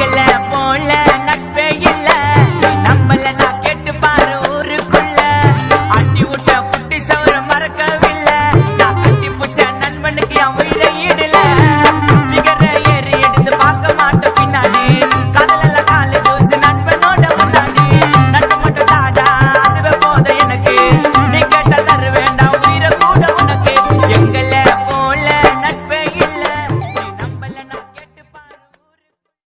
போல